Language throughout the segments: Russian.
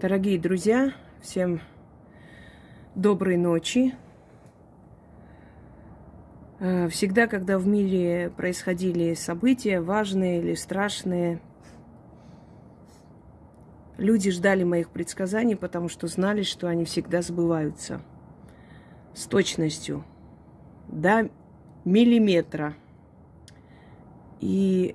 Дорогие друзья, всем доброй ночи. Э, всегда, когда в мире происходили события, важные или страшные, люди ждали моих предсказаний, потому что знали, что они всегда сбываются с точностью до миллиметра. И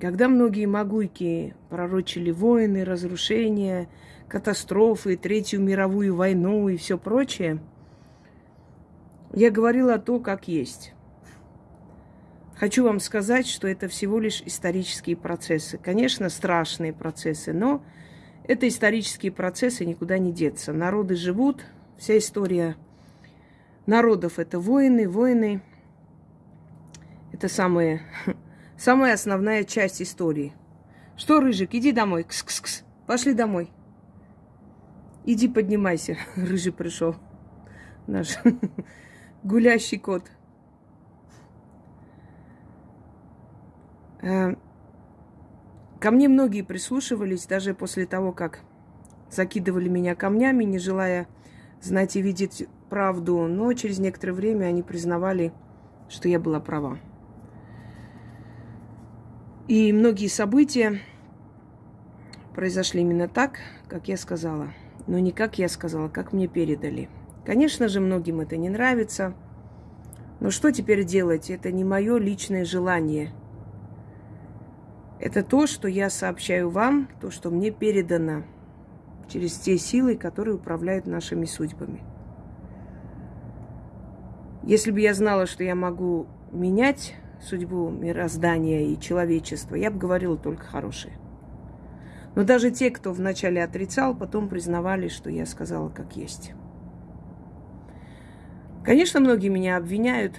когда многие могуйки пророчили войны, разрушения, катастрофы, Третью мировую войну и все прочее, я говорила то, как есть. Хочу вам сказать, что это всего лишь исторические процессы. Конечно, страшные процессы, но это исторические процессы, никуда не деться. Народы живут, вся история народов – это войны, войны. Это самая, самая основная часть истории. Что, Рыжик, иди домой. Кс-кс-кс. Пошли домой. Иди поднимайся. Рыжий пришел. Наш гулящий кот. Э, ко мне многие прислушивались, даже после того, как закидывали меня камнями, не желая знать и видеть правду. Но через некоторое время они признавали, что я была права. И многие события произошли именно так, как я сказала но не как я сказала, как мне передали. Конечно же, многим это не нравится. Но что теперь делать? Это не мое личное желание. Это то, что я сообщаю вам, то, что мне передано через те силы, которые управляют нашими судьбами. Если бы я знала, что я могу менять судьбу мироздания и человечества, я бы говорила только хорошее. Но даже те, кто вначале отрицал, потом признавали, что я сказала как есть. Конечно, многие меня обвиняют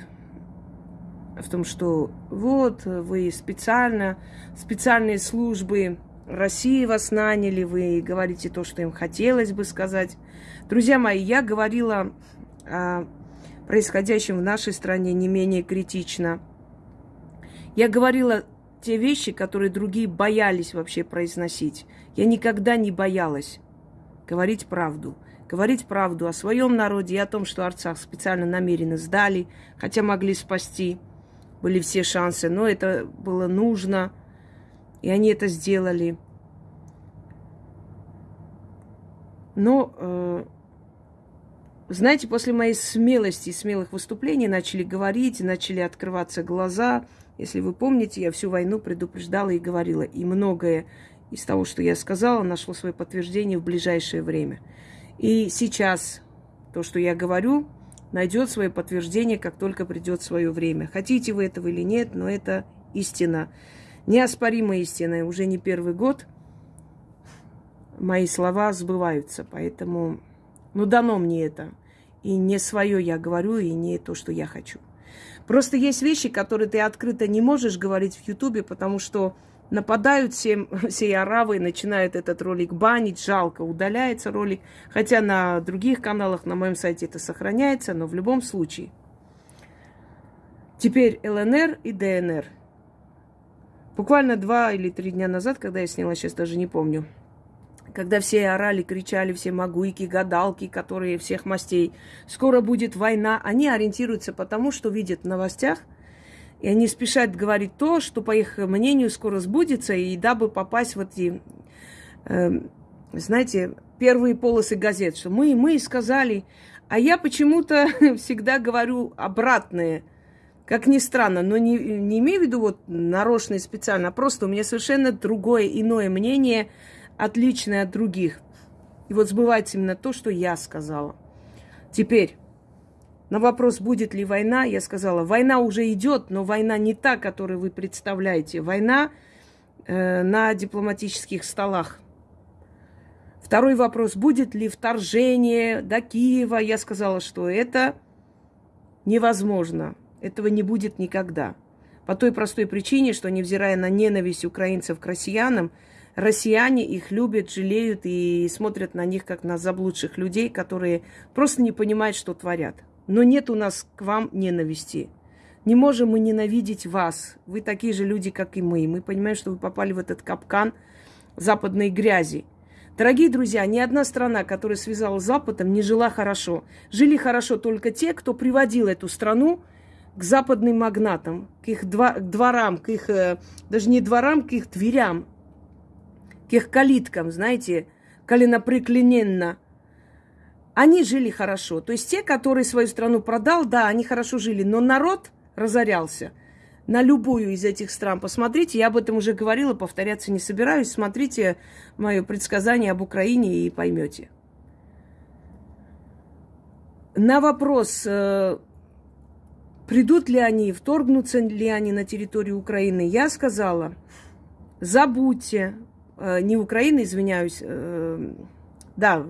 в том, что вот вы специально, специальные службы России вас наняли, вы говорите то, что им хотелось бы сказать. Друзья мои, я говорила о происходящем в нашей стране не менее критично. Я говорила те вещи, которые другие боялись вообще произносить. Я никогда не боялась говорить правду. Говорить правду о своем народе и о том, что Арцах специально намеренно сдали, хотя могли спасти. Были все шансы, но это было нужно, и они это сделали. Но, э, знаете, после моей смелости и смелых выступлений начали говорить, начали открываться глаза – если вы помните, я всю войну предупреждала и говорила, и многое из того, что я сказала, нашло свое подтверждение в ближайшее время. И сейчас то, что я говорю, найдет свое подтверждение, как только придет свое время. Хотите вы этого или нет, но это истина. Неоспоримая истина. Уже не первый год мои слова сбываются. Поэтому, ну, дано мне это. И не свое я говорю, и не то, что я хочу. Просто есть вещи, которые ты открыто не можешь говорить в Ютубе, потому что нападают все, все аравы, начинают этот ролик банить, жалко, удаляется ролик. Хотя на других каналах, на моем сайте это сохраняется, но в любом случае. Теперь ЛНР и ДНР. Буквально два или три дня назад, когда я сняла, сейчас даже не помню, когда все орали, кричали, все магуйки, гадалки, которые всех мастей, скоро будет война, они ориентируются по тому, что видят в новостях, и они спешат говорить то, что, по их мнению, скоро сбудется, и дабы попасть в эти, э, знаете, первые полосы газет, что мы, мы сказали, а я почему-то всегда говорю обратное, как ни странно, но не, не имею в виду вот нарочно и специально, а просто у меня совершенно другое, иное мнение – отличное от других. И вот сбывается именно то, что я сказала. Теперь, на вопрос, будет ли война, я сказала, война уже идет, но война не та, которую вы представляете. Война э, на дипломатических столах. Второй вопрос, будет ли вторжение до Киева? Я сказала, что это невозможно. Этого не будет никогда. По той простой причине, что невзирая на ненависть украинцев к россиянам, россияне их любят, жалеют и смотрят на них как на заблудших людей, которые просто не понимают, что творят. Но нет у нас к вам ненависти. Не можем мы ненавидеть вас. Вы такие же люди, как и мы. Мы понимаем, что вы попали в этот капкан западной грязи. Дорогие друзья, ни одна страна, которая связала с Западом, не жила хорошо. Жили хорошо только те, кто приводил эту страну к западным магнатам, к их дворам, к их, э, даже не дворам, к их дверям, к их калиткам, знаете, коленопреклоненно. Они жили хорошо. То есть те, которые свою страну продал, да, они хорошо жили, но народ разорялся на любую из этих стран. Посмотрите, я об этом уже говорила, повторяться не собираюсь. Смотрите мое предсказание об Украине и поймете. На вопрос, э, придут ли они, вторгнутся ли они на территорию Украины, я сказала, забудьте, не Украины, извиняюсь, э, да,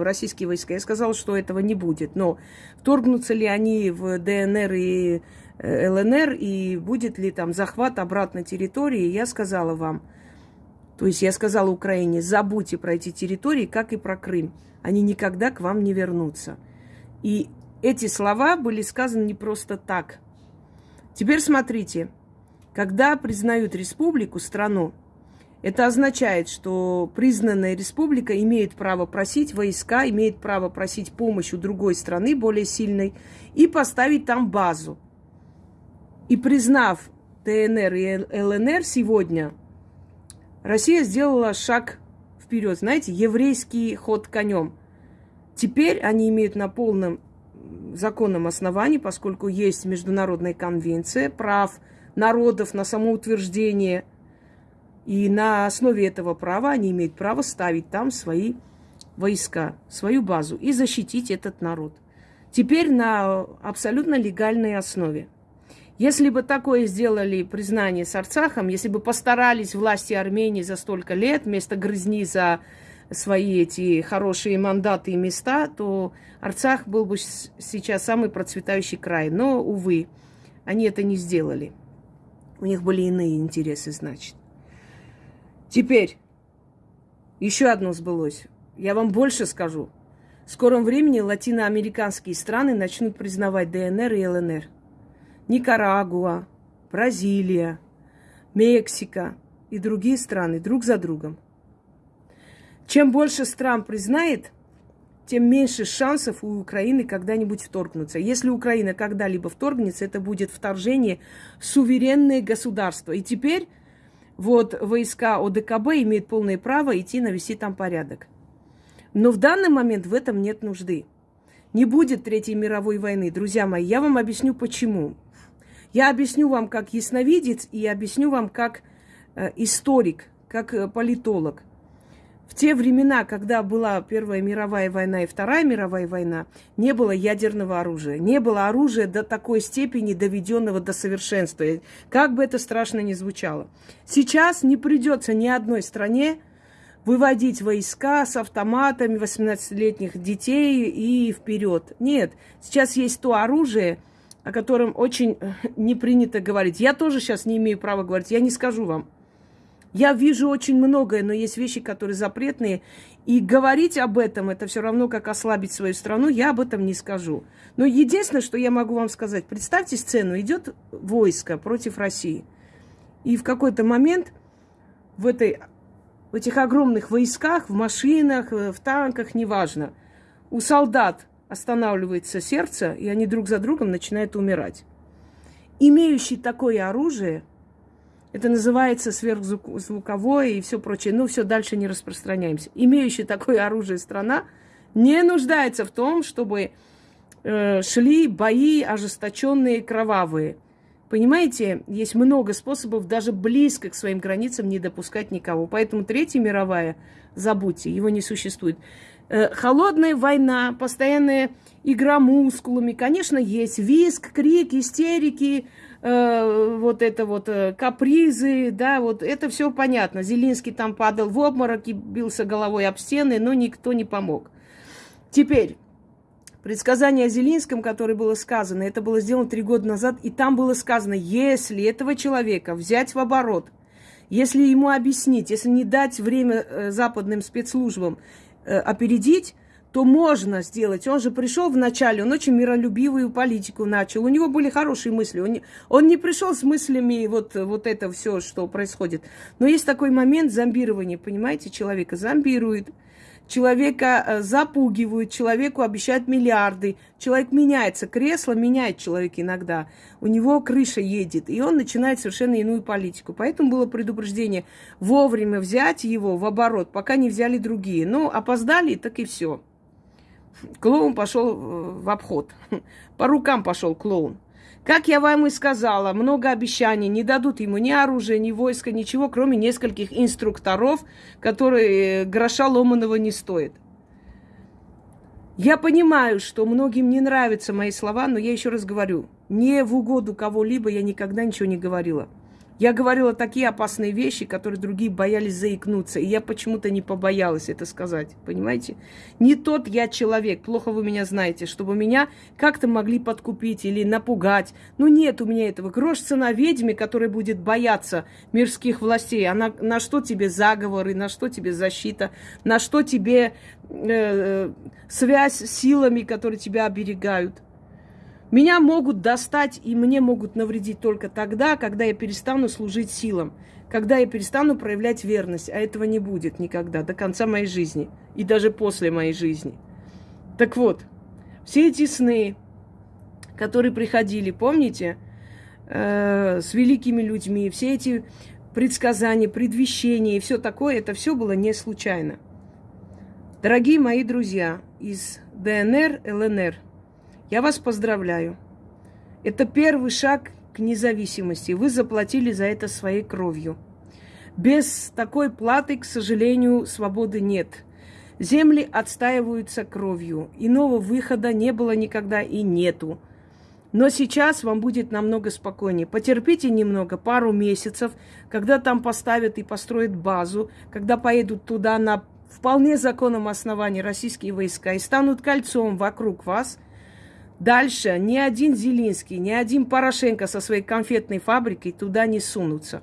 российские войска. Я сказала, что этого не будет. Но вторгнутся ли они в ДНР и Э, ЛНР и будет ли там захват обратно территории, я сказала вам, то есть я сказала Украине, забудьте про эти территории, как и про Крым. Они никогда к вам не вернутся. И эти слова были сказаны не просто так. Теперь смотрите, когда признают республику, страну, это означает, что признанная республика имеет право просить войска, имеет право просить помощь у другой страны, более сильной, и поставить там базу. И признав ДНР и ЛНР сегодня, Россия сделала шаг вперед. Знаете, еврейский ход конем. Теперь они имеют на полном законном основании, поскольку есть Международная конвенция прав народов на самоутверждение. И на основе этого права они имеют право ставить там свои войска, свою базу и защитить этот народ. Теперь на абсолютно легальной основе. Если бы такое сделали признание с Арцахом, если бы постарались власти Армении за столько лет, вместо грызни за свои эти хорошие мандаты и места, то Арцах был бы сейчас самый процветающий край. Но, увы, они это не сделали. У них были иные интересы, значит. Теперь, еще одно сбылось. Я вам больше скажу. В скором времени латиноамериканские страны начнут признавать ДНР и ЛНР. Никарагуа, Бразилия, Мексика и другие страны друг за другом. Чем больше стран признает, тем меньше шансов у Украины когда-нибудь вторгнуться. Если Украина когда-либо вторгнется, это будет вторжение в суверенное государство. И теперь вот войска ОДКБ имеют полное право идти навести там порядок. Но в данный момент в этом нет нужды. Не будет Третьей мировой войны. Друзья мои, я вам объясню почему. Я объясню вам как ясновидец и объясню вам как э, историк, как э, политолог. В те времена, когда была Первая мировая война и Вторая мировая война, не было ядерного оружия. Не было оружия до такой степени, доведенного до совершенства. Как бы это страшно ни звучало. Сейчас не придется ни одной стране выводить войска с автоматами 18-летних детей и вперед. Нет, сейчас есть то оружие, о котором очень э, не принято говорить. Я тоже сейчас не имею права говорить, я не скажу вам. Я вижу очень многое, но есть вещи, которые запретные. И говорить об этом, это все равно, как ослабить свою страну, я об этом не скажу. Но единственное, что я могу вам сказать, представьте сцену, идет войско против России. И в какой-то момент в, этой, в этих огромных войсках, в машинах, э, в танках, неважно, у солдат останавливается сердце, и они друг за другом начинают умирать. Имеющий такое оружие, это называется сверхзвуковое и все прочее, ну все, дальше не распространяемся. Имеющий такое оружие страна не нуждается в том, чтобы э, шли бои ожесточенные, кровавые. Понимаете, есть много способов даже близко к своим границам не допускать никого. Поэтому Третья мировая, забудьте, его не существует. Э, холодная война, постоянная игра мускулами, конечно, есть виск, крик, истерики, э, вот это вот э, капризы, да, вот это все понятно. Зелинский там падал в обморок и бился головой об стены, но никто не помог. Теперь, предсказание о Зелинском, которое было сказано, это было сделано три года назад, и там было сказано, если этого человека взять в оборот, если ему объяснить, если не дать время э, западным спецслужбам опередить, то можно сделать. Он же пришел вначале, он очень миролюбивую политику начал. У него были хорошие мысли. Он не, он не пришел с мыслями вот, вот это все, что происходит. Но есть такой момент зомбирования, понимаете, человека зомбирует. человека э, запугивают, человеку обещают миллиарды, человек меняется, кресло меняет человек иногда, у него крыша едет, и он начинает совершенно иную политику. Поэтому было предупреждение вовремя взять его в оборот, пока не взяли другие. Ну, опоздали, так и все. Клоун пошел э, в обход. По рукам пошел клоун. Как я вам и сказала, много обещаний. Не дадут ему ни оружия, ни войска, ничего, кроме нескольких инструкторов, которые э, гроша ломаного не стоят. Я понимаю, что многим не нравятся мои слова, но я еще раз говорю, не в угоду кого-либо я никогда ничего не говорила. Я говорила такие опасные вещи, которые другие боялись заикнуться. И я почему-то не побоялась это сказать. Понимаете? Не тот я человек, плохо вы меня знаете, чтобы меня как-то могли подкупить или напугать. Ну нет у меня этого. Грош цена ведьме, которая будет бояться мирских властей. А на, на что тебе заговоры, на что тебе защита, на что тебе э, э связь с силами, которые тебя оберегают. Меня могут достать и мне могут навредить только тогда, когда я перестану служить силам, когда я перестану проявлять верность, а этого не будет никогда, до конца моей жизни и даже после моей жизни. Так вот, все эти сны, которые приходили, помните, э, с великими людьми, все эти предсказания, предвещения и все такое, это все было не случайно. Дорогие мои друзья из ДНР, ЛНР, я вас поздравляю. Это первый шаг к независимости. Вы заплатили за это своей кровью. Без такой платы, к сожалению, свободы нет. Земли отстаиваются кровью. Иного выхода не было никогда и нету. Но сейчас вам будет намного спокойнее. Потерпите немного, пару месяцев, когда там поставят и построят базу, когда поедут туда на вполне законном основании российские войска и станут кольцом вокруг вас – Дальше ни один Зелинский, ни один Порошенко со своей конфетной фабрикой туда не сунутся.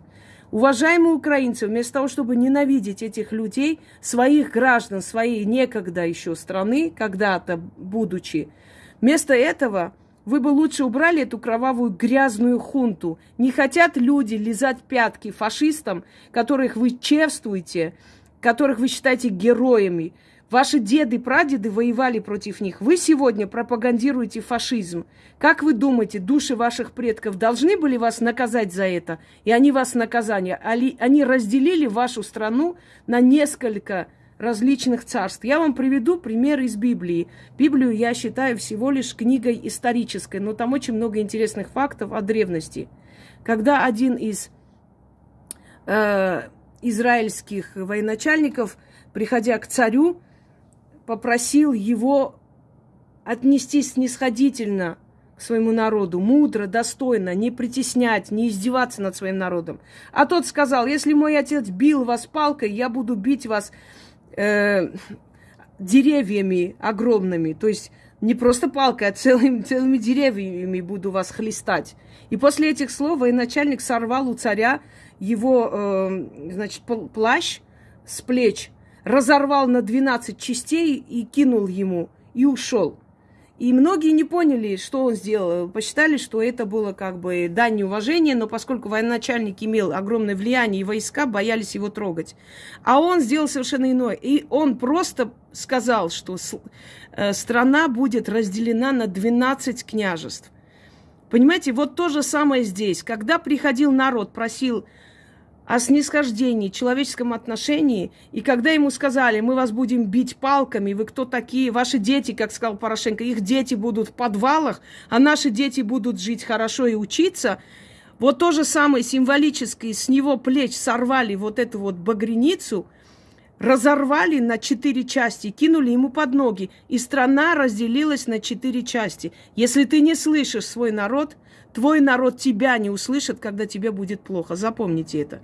Уважаемые украинцы, вместо того, чтобы ненавидеть этих людей, своих граждан, своей некогда еще страны, когда-то будучи, вместо этого вы бы лучше убрали эту кровавую грязную хунту. Не хотят люди лизать пятки фашистам, которых вы чествуете, которых вы считаете героями, Ваши деды, прадеды воевали против них. Вы сегодня пропагандируете фашизм. Как вы думаете, души ваших предков должны были вас наказать за это? И они вас наказание. Они разделили вашу страну на несколько различных царств. Я вам приведу пример из Библии. Библию я считаю всего лишь книгой исторической, но там очень много интересных фактов о древности. Когда один из э, израильских военачальников, приходя к царю, попросил его отнестись снисходительно к своему народу, мудро, достойно, не притеснять, не издеваться над своим народом. А тот сказал, если мой отец бил вас палкой, я буду бить вас э, деревьями огромными, то есть не просто палкой, а целыми, целыми деревьями буду вас хлестать. И после этих слов военачальник сорвал у царя его, э, значит, плащ с плеч, разорвал на 12 частей и кинул ему, и ушел. И многие не поняли, что он сделал. Посчитали, что это было как бы дань неуважения, но поскольку военачальник имел огромное влияние, и войска боялись его трогать. А он сделал совершенно иное. И он просто сказал, что э, страна будет разделена на 12 княжеств. Понимаете, вот то же самое здесь. Когда приходил народ, просил о снисхождении, человеческом отношении. И когда ему сказали, мы вас будем бить палками, вы кто такие, ваши дети, как сказал Порошенко, их дети будут в подвалах, а наши дети будут жить хорошо и учиться, вот то же самое символическое, с него плеч сорвали вот эту вот багряницу, разорвали на четыре части, кинули ему под ноги, и страна разделилась на четыре части. Если ты не слышишь свой народ, твой народ тебя не услышит, когда тебе будет плохо. Запомните это.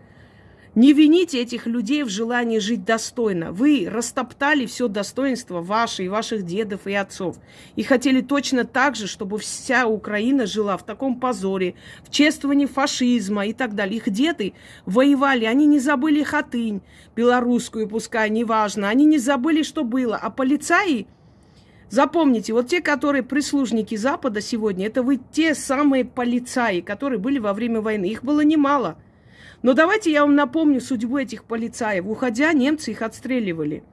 Не вините этих людей в желании жить достойно. Вы растоптали все достоинство ваше и ваших дедов и отцов. И хотели точно так же, чтобы вся Украина жила в таком позоре, в чествовании фашизма и так далее. Их деды воевали, они не забыли хатынь белорусскую, пускай, неважно. Они не забыли, что было. А полицаи, запомните, вот те, которые прислужники Запада сегодня, это вы те самые полицаи, которые были во время войны. Их было немало – но давайте я вам напомню судьбу этих полицаев. Уходя, немцы их отстреливали.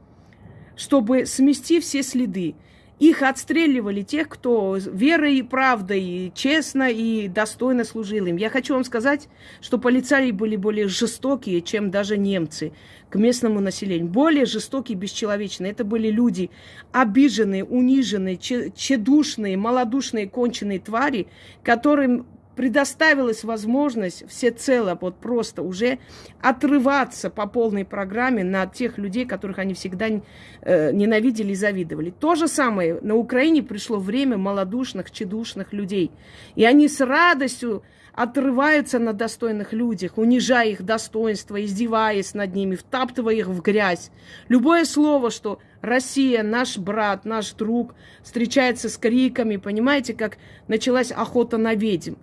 чтобы смести все следы. Их отстреливали тех, кто верой и правдой, честно и достойно служил им. Я хочу вам сказать, что полицаи были более жестокие, чем даже немцы к местному населению. Более жестокие, бесчеловечные. Это были люди обиженные, униженные, чедушные, малодушные, конченые твари, которым предоставилась возможность всецело вот просто уже отрываться по полной программе на тех людей, которых они всегда э, ненавидели и завидовали. То же самое на Украине пришло время малодушных, чедушных людей. И они с радостью отрываются на достойных людях, унижая их достоинство, издеваясь над ними, втаптывая их в грязь. Любое слово, что Россия, наш брат, наш друг, встречается с криками, понимаете, как началась охота на ведьм.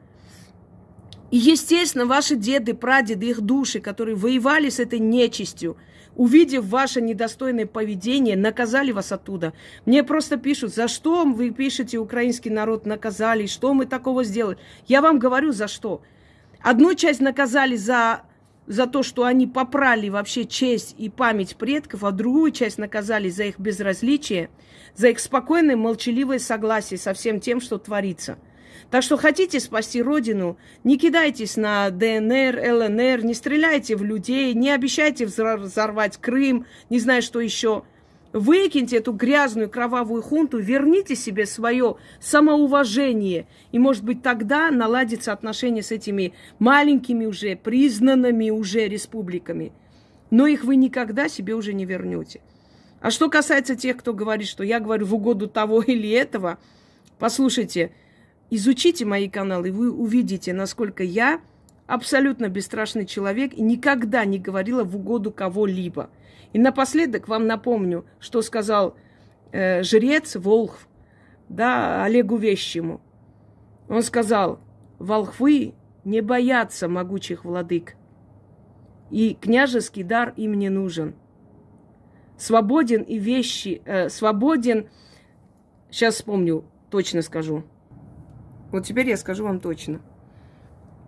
И, естественно, ваши деды, прадеды, их души, которые воевали с этой нечистью, увидев ваше недостойное поведение, наказали вас оттуда. Мне просто пишут, за что вы пишете, украинский народ наказали, что мы такого сделали. Я вам говорю, за что. Одну часть наказали за, за то, что они попрали вообще честь и память предков, а другую часть наказали за их безразличие, за их спокойное, молчаливое согласие со всем тем, что творится – так что хотите спасти родину, не кидайтесь на ДНР, ЛНР, не стреляйте в людей, не обещайте взорвать Крым, не знаю, что еще. Выкиньте эту грязную кровавую хунту, верните себе свое самоуважение. И, может быть, тогда наладится отношения с этими маленькими уже, признанными уже республиками. Но их вы никогда себе уже не вернете. А что касается тех, кто говорит, что я говорю в угоду того или этого, послушайте, Изучите мои каналы, и вы увидите, насколько я абсолютно бесстрашный человек и никогда не говорила в угоду кого-либо. И напоследок вам напомню, что сказал э, жрец Волхв, да, Олегу Вещему. Он сказал, волхвы не боятся могучих владык, и княжеский дар им не нужен. Свободен и вещи, э, свободен, сейчас вспомню, точно скажу, вот теперь я скажу вам точно.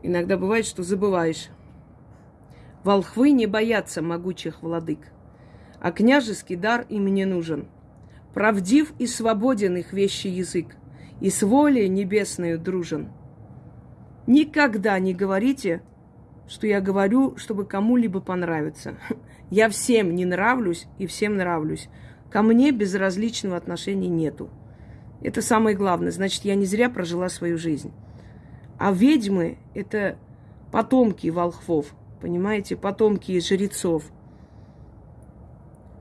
Иногда бывает, что забываешь. Волхвы не боятся могучих владык, а княжеский дар им не нужен. Правдив и свободен их вещи язык, и с волей небесною дружен. Никогда не говорите, что я говорю, чтобы кому-либо понравиться. Я всем не нравлюсь и всем нравлюсь. Ко мне безразличного отношения нету. Это самое главное. Значит, я не зря прожила свою жизнь. А ведьмы – это потомки волхвов, понимаете, потомки жрецов.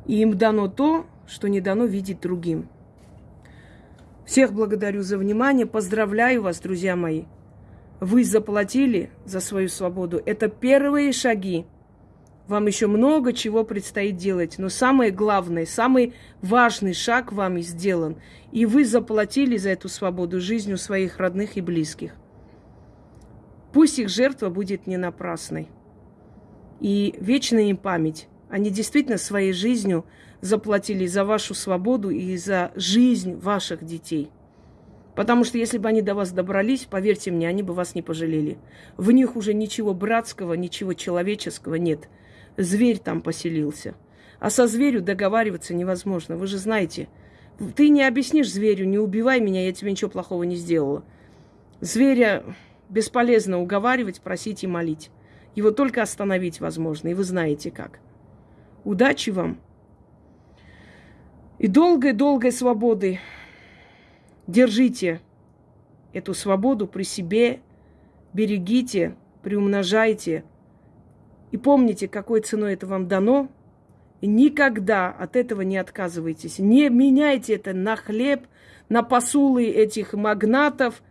И им дано то, что не дано видеть другим. Всех благодарю за внимание. Поздравляю вас, друзья мои. Вы заплатили за свою свободу. Это первые шаги вам еще много чего предстоит делать, но самое главное, самый важный шаг вам и сделан. И вы заплатили за эту свободу жизнью своих родных и близких. Пусть их жертва будет не напрасной. И вечная им память. Они действительно своей жизнью заплатили за вашу свободу и за жизнь ваших детей. Потому что если бы они до вас добрались, поверьте мне, они бы вас не пожалели. В них уже ничего братского, ничего человеческого нет – зверь там поселился. А со зверю договариваться невозможно. Вы же знаете, ты не объяснишь зверю, не убивай меня, я тебе ничего плохого не сделала. Зверя бесполезно уговаривать, просить и молить. Его только остановить возможно, и вы знаете как. Удачи вам и долгой-долгой свободы. Держите эту свободу при себе, берегите, приумножайте – и помните, какой ценой это вам дано. И никогда от этого не отказывайтесь. Не меняйте это на хлеб, на посулы этих магнатов.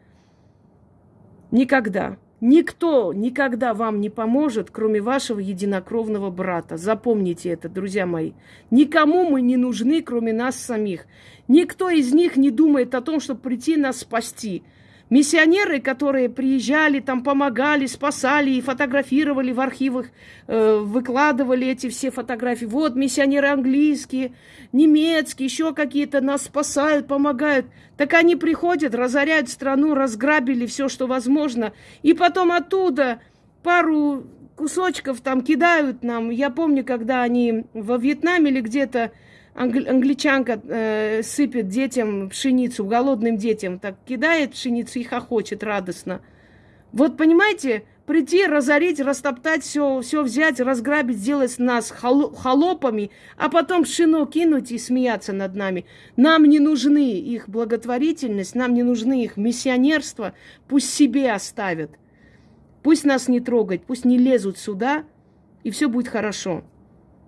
Никогда. Никто никогда вам не поможет, кроме вашего единокровного брата. Запомните это, друзья мои. Никому мы не нужны, кроме нас самих. Никто из них не думает о том, чтобы прийти нас спасти. Миссионеры, которые приезжали, там помогали, спасали и фотографировали в архивах, э, выкладывали эти все фотографии. Вот миссионеры английские, немецкие, еще какие-то нас спасают, помогают. Так они приходят, разоряют страну, разграбили все, что возможно. И потом оттуда пару кусочков там кидают нам. Я помню, когда они во Вьетнаме или где-то англи- англичанка э, сыпет детям пшеницу, голодным детям, так кидает пшеницу и хохочет радостно. Вот понимаете, прийти, разорить, растоптать все, все взять, разграбить, сделать нас холопами, а потом пшено кинуть и смеяться над нами. Нам не нужны их благотворительность, нам не нужны их миссионерство, пусть себе оставят. Пусть нас не трогать, пусть не лезут сюда, и все будет хорошо.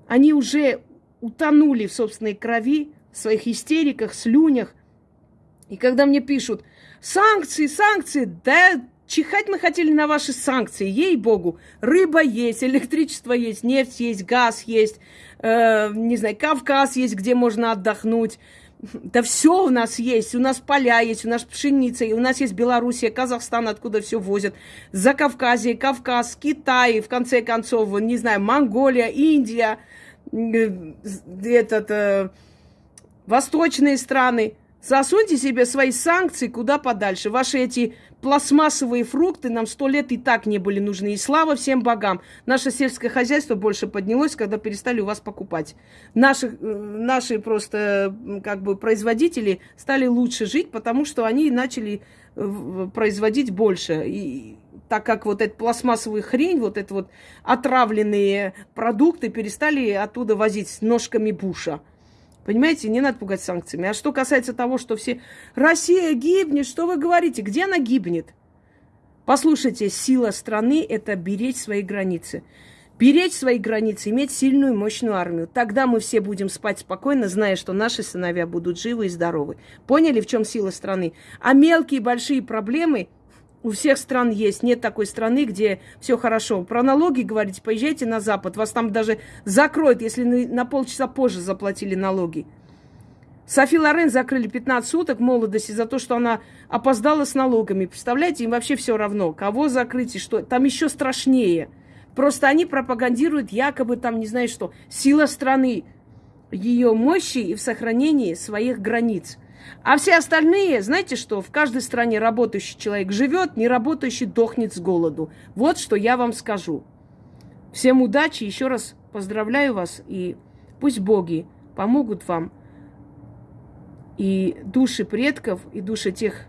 Они уже утонули в собственной крови, в своих истериках, слюнях. И когда мне пишут, санкции, санкции, да чихать мы хотели на ваши санкции, ей-богу. Рыба есть, электричество есть, нефть есть, газ есть, э, не знаю, Кавказ есть, где можно отдохнуть. Да все у нас есть, у нас поля есть, у нас пшеница, у нас есть Белоруссия, Казахстан, откуда все возят, За Кавказе, Кавказ, Китай, в конце концов, не знаю, Монголия, Индия – этот, э, восточные страны. Засуньте себе свои санкции куда подальше. Ваши эти пластмассовые фрукты нам сто лет и так не были нужны. И слава всем богам. Наше сельское хозяйство больше поднялось, когда перестали у вас покупать. Наши, э, наши просто как бы производители стали лучше жить, потому что они начали э, производить больше. И так как вот эта пластмассовая хрень, вот это вот отравленные продукты перестали оттуда возить с ножками Буша. Понимаете, не надо пугать санкциями. А что касается того, что все... Россия гибнет, что вы говорите? Где она гибнет? Послушайте, сила страны – это беречь свои границы. Беречь свои границы, иметь сильную мощную армию. Тогда мы все будем спать спокойно, зная, что наши сыновья будут живы и здоровы. Поняли, в чем сила страны? А мелкие и большие проблемы у всех стран есть. Нет такой страны, где все хорошо. Про налоги говорите, поезжайте на Запад. Вас там даже закроют, если на полчаса позже заплатили налоги. Софи Лорен закрыли 15 суток молодости за то, что она опоздала с налогами. Представляете, им вообще все равно, кого закрыть и что. Там еще страшнее. Просто они пропагандируют якобы там, не знаю что, сила страны, ее мощи и в сохранении своих границ. А все остальные, знаете что, в каждой стране работающий человек живет, не работающий дохнет с голоду. Вот что я вам скажу. Всем удачи, еще раз поздравляю вас, и пусть боги помогут вам, и души предков, и души тех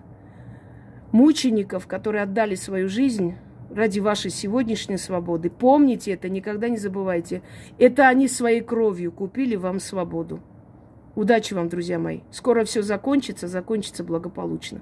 мучеников, которые отдали свою жизнь ради вашей сегодняшней свободы. Помните это, никогда не забывайте. Это они своей кровью купили вам свободу. Удачи вам, друзья мои. Скоро все закончится, закончится благополучно.